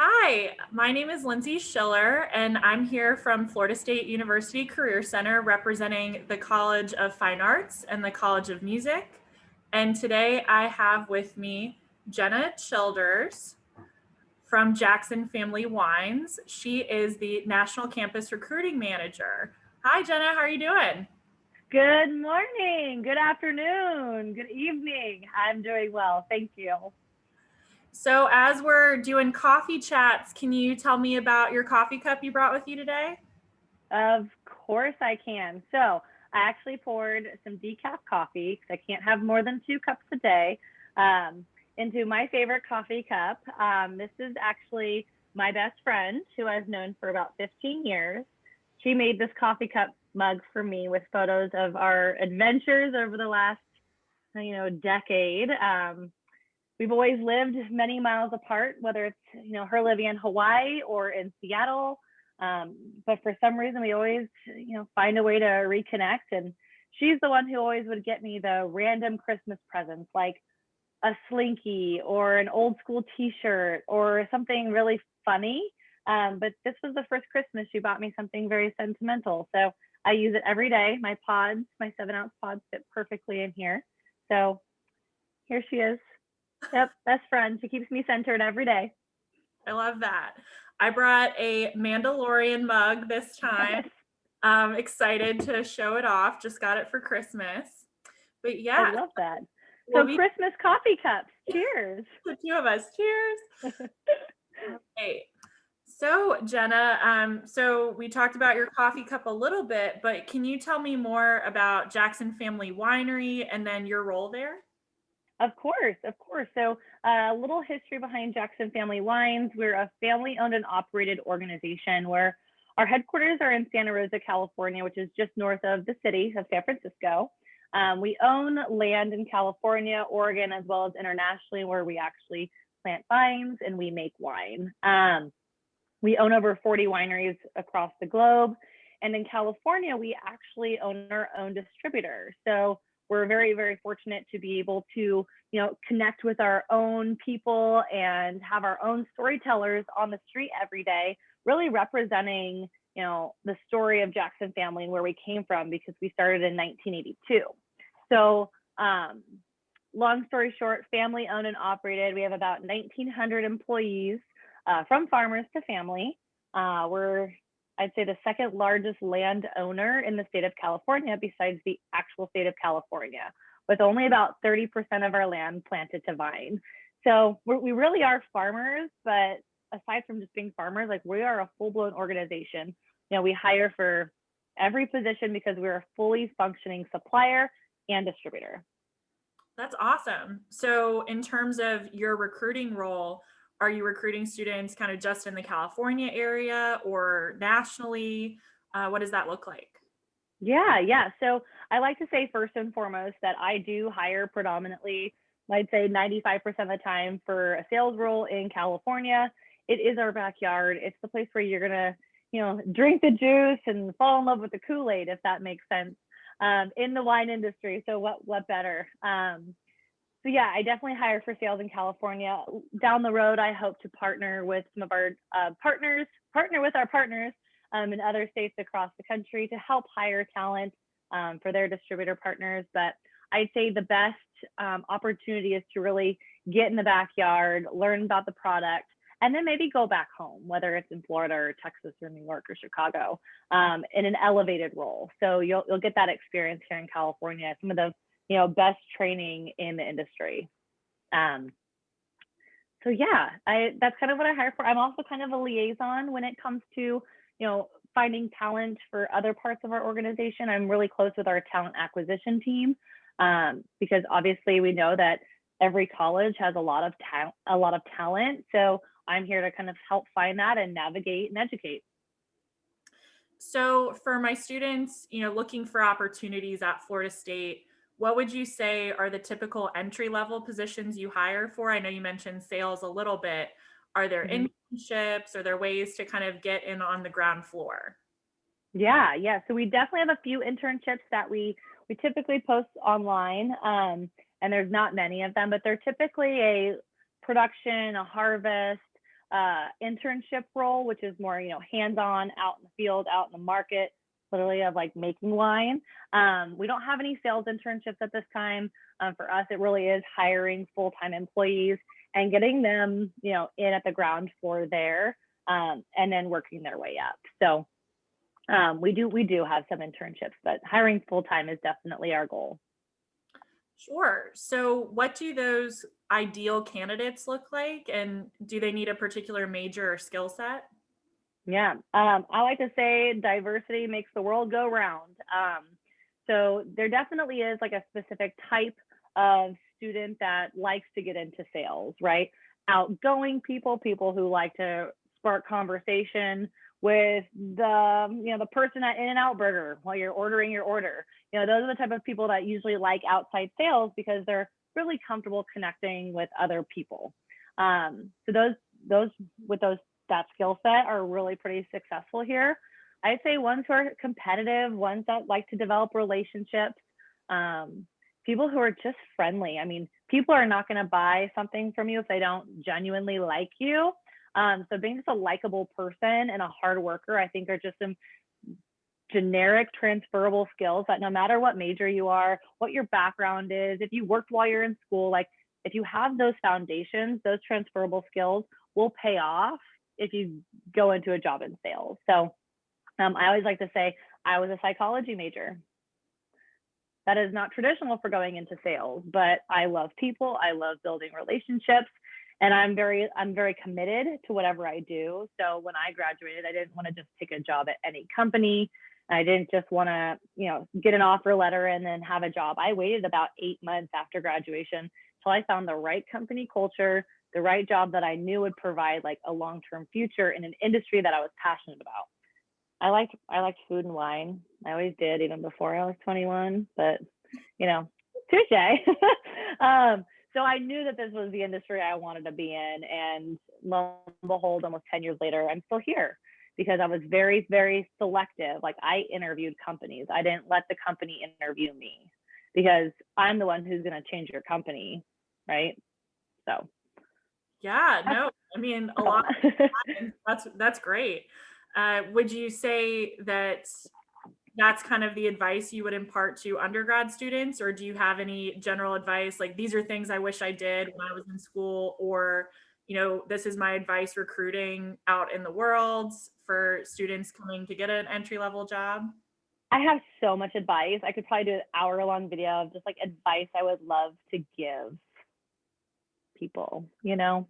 Hi, my name is Lindsay Schiller, and I'm here from Florida State University Career Center representing the College of Fine Arts and the College of Music. And today I have with me Jenna Childers from Jackson Family Wines. She is the National Campus Recruiting Manager. Hi, Jenna, how are you doing? Good morning, good afternoon, good evening. I'm doing well, thank you. So as we're doing coffee chats, can you tell me about your coffee cup you brought with you today? Of course I can. So I actually poured some decaf coffee because I can't have more than two cups a day um, into my favorite coffee cup. Um, this is actually my best friend who I've known for about 15 years. She made this coffee cup mug for me with photos of our adventures over the last, you know, decade. Um, we've always lived many miles apart, whether it's you know her living in Hawaii or in Seattle. Um, but for some reason, we always you know find a way to reconnect. And she's the one who always would get me the random Christmas presents, like a slinky or an old school T-shirt or something really funny. Um, but this was the first Christmas she bought me something very sentimental. So I use it every day. My pods, my seven ounce pods fit perfectly in here. So here she is. Yep, best friend. She keeps me centered every day. I love that. I brought a Mandalorian mug this time. I'm excited to show it off. Just got it for Christmas. But yeah. I love that. So we, Christmas coffee cups. Cheers. The two of us. Cheers. okay. So Jenna, um, so we talked about your coffee cup a little bit, but can you tell me more about Jackson Family Winery and then your role there? Of course, of course. So a uh, little history behind Jackson Family Wines. We're a family owned and operated organization where our headquarters are in Santa Rosa, California, which is just north of the city of San Francisco. Um, we own land in California, Oregon, as well as internationally, where we actually plant vines and we make wine. Um, we own over 40 wineries across the globe. And in California, we actually own our own distributor. So we're very, very fortunate to be able to, you know, connect with our own people and have our own storytellers on the street every day, really representing, you know, the story of Jackson family and where we came from because we started in 1982. So, um, long story short, family owned and operated. We have about 1,900 employees uh, from farmers to family. Uh, we're I'd say the second largest landowner in the state of California besides the actual state of California, with only hmm. about 30% of our land planted to vine. So we really are farmers, but aside from just being farmers, like we are a full-blown organization. You know, we hire for every position because we're a fully functioning supplier and distributor. That's awesome. So in terms of your recruiting role, are you recruiting students kind of just in the California area or nationally? Uh, what does that look like? Yeah, yeah. So I like to say first and foremost that I do hire predominantly, I'd say 95% of the time for a sales role in California. It is our backyard. It's the place where you're gonna, you know, drink the juice and fall in love with the Kool-Aid, if that makes sense, um, in the wine industry. So what what better? Um, so yeah, I definitely hire for sales in California. Down the road, I hope to partner with some of our uh, partners, partner with our partners um, in other states across the country to help hire talent um, for their distributor partners. But I'd say the best um, opportunity is to really get in the backyard, learn about the product, and then maybe go back home, whether it's in Florida or Texas or New York or Chicago, um, in an elevated role. So you'll you'll get that experience here in California. Some of the you know, best training in the industry. Um, so yeah, I that's kind of what I hire for. I'm also kind of a liaison when it comes to, you know, finding talent for other parts of our organization. I'm really close with our talent acquisition team um, because obviously we know that every college has a lot of talent, a lot of talent. So I'm here to kind of help find that and navigate and educate. So for my students, you know, looking for opportunities at Florida State, what would you say are the typical entry level positions you hire for? I know you mentioned sales a little bit. Are there mm-hmm. internships? Are there ways to kind of get in on the ground floor? Yeah, yeah. So we definitely have a few internships that we we typically post online, um, and there's not many of them, but they're typically a production, a harvest, uh, internship role, which is more, you know, hands-on out in the field, out in the market, literally of like making wine. Um, we don't have any sales internships at this time. Um, for us, it really is hiring full-time employees and getting them, you know, in at the ground floor there, um, and then working their way up. So um, we do we do have some internships, but hiring full-time is definitely our goal. Sure. So what do those ideal candidates look like and do they need a particular major or skill set? Yeah, um, I like to say diversity makes the world go round. Um, so there definitely is like a specific type of student that likes to get into sales, right? Outgoing people, people who like to spark conversation with the you know the person at In-N-Out Burger while you're ordering your order. You know, those are the type of people that usually like outside sales because they're really comfortable connecting with other people. Um, so those those with those that skill set are really pretty successful here. I'd say ones who are competitive, ones that like to develop relationships, um, people who are just friendly. I mean, people are not going to buy something from you if they don't genuinely like you. Um, so being just a likable person and a hard worker, I think are just some generic transferable skills that no matter what major you are, what your background is, if you worked while you're in school, like if you have those foundations, those transferable skills will pay off if you go into a job in sales. So um, I always like to say I was a psychology major. That is not traditional for going into sales, but I love people. I love building relationships and I'm very I'm very committed to whatever I do. So when I graduated, I didn't want to just take a job at any company. I didn't just want to, you know, get an offer letter and then have a job. I waited about 8 months after graduation till I found the right company culture, the right job that I knew would provide like a long-term future in an industry that I was passionate about. I liked I liked food and wine. I always did even before I was 21, but you know, touche. um, so I knew that this was the industry I wanted to be in. And lo and behold, almost 10 years later, I'm still here because I was very, very selective. Like I interviewed companies, I didn't let the company interview me because I'm the one who's going to change your company. Right. So, yeah, no, I mean, a lot. that's, that's great. Uh, would you say that that's kind of the advice you would impart to undergrad students or do you have any general advice like these are things i wish i did when i was in school or you know this is my advice recruiting out in the world for students coming to get an entry level job i have so much advice i could probably do an hour long video of just like advice i would love to give people you know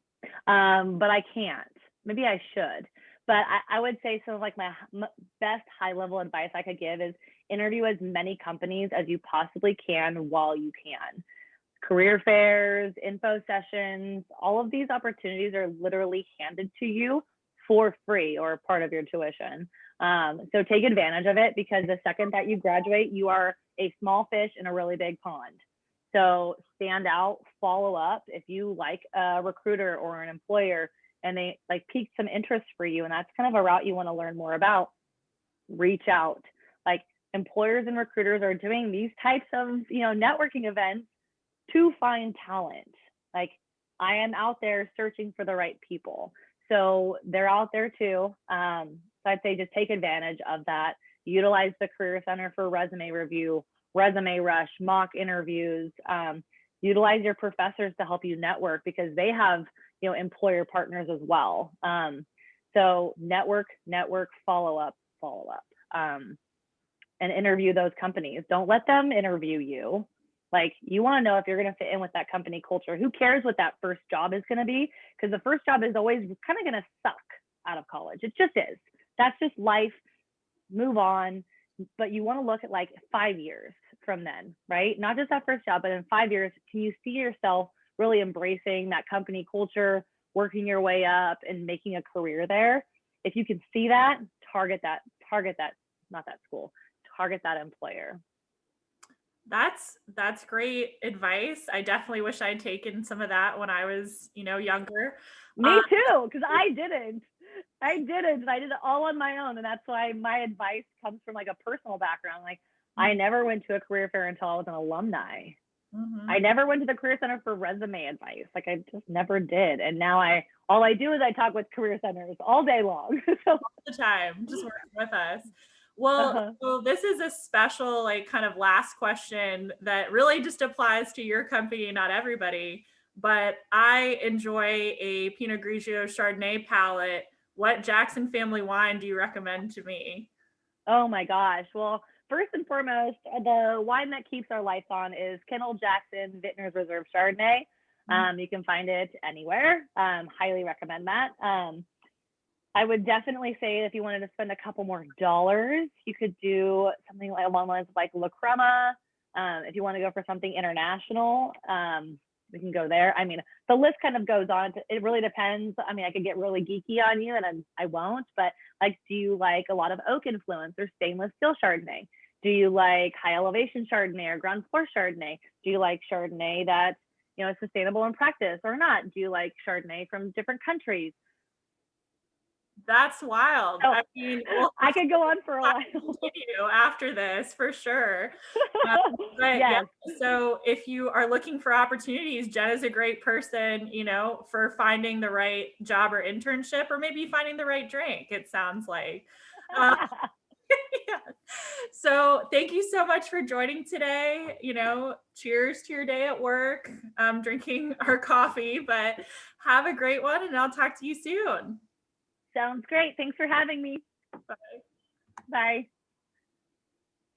um, but i can't maybe i should but I, I, would say so like my best high level advice I could give is interview as many companies as you possibly can while you can. Career fairs, info sessions, all of these opportunities are literally handed to you for free or part of your tuition. Um, so take advantage of it because the second that you graduate, you are a small fish in a really big pond. So stand out, follow up. If you like a recruiter or an employer, and they like piqued some interest for you and that's kind of a route you want to learn more about reach out. Like employers and recruiters are doing these types of you know networking events to find talent. Like i am out there searching for the right people. So they're out there too um, so i'd say just take advantage of that. Utilize the career center for resume review resume rush mock interviews um, utilize your professors to help you network because they have you know employer partners as well. Um, so network network follow up follow up. Um, and interview those companies. Don't let them interview you. Like you want to know if you're going to fit in with that company culture. Who cares what that first job is going to be? Because the first job is always kind of going to suck out of college. It just is. That's just life. Move on. But you want to look at like five years from then right not just that first job but in five years can you see yourself really embracing that company culture, working your way up and making a career there. If you can see that, target that, target that, not that school, target that employer. That's that's great advice. I definitely wish I'd taken some of that when I was, you know, younger. Me um, too, because I didn't. I didn't. I did it all on my own, and that's why my advice comes from like a personal background. Like I never went to a career fair until I was an alumni. Mhm. I never went to the Career Center for resume advice. Like I just never did. And now I all I do is I talk with career centers all day long. so all the time, just working with us. Well, Uh-huh. so this is a special, like, kind of last question that really just applies to your company, not everybody. But I enjoy a Pinot Grigio Chardonnay palate. What Jackson family wine do you recommend to me? oh my gosh. Well, first and foremost, uh, the wine that keeps our lights on is Kendall Jackson Vintners Reserve Chardonnay. Mhm. Um, you can find it anywhere. Um, highly recommend that. Um, I would definitely say if you wanted to spend a couple more dollars, you could do something like along the lines of like La Crema. Um, if you want to go for something international, um, we can go there. I mean, the list kind of goes on. To, it really depends. I mean, I could get really geeky on you, and I'm, I won't. But like, do you like a lot of oak influence or stainless steel Chardonnay? Do you like high elevation Chardonnay or ground floor Chardonnay? Do you like Chardonnay that's you know sustainable in practice or not? Do you like Chardonnay from different countries? That's wild. Oh, I mean, we'll I could go on for a while. after this for sure. Um, But yeah, so if you are looking for opportunities, Jen is a great person, you know, for finding the right job or internship, or maybe finding the right drink. It sounds like. Uh, yeah. So thank you so much for joining today. You know, cheers to your day at work. Um, drinking our coffee, but have a great one, and I'll talk to you soon. Sounds great. Thanks for having me. Bye. Bye.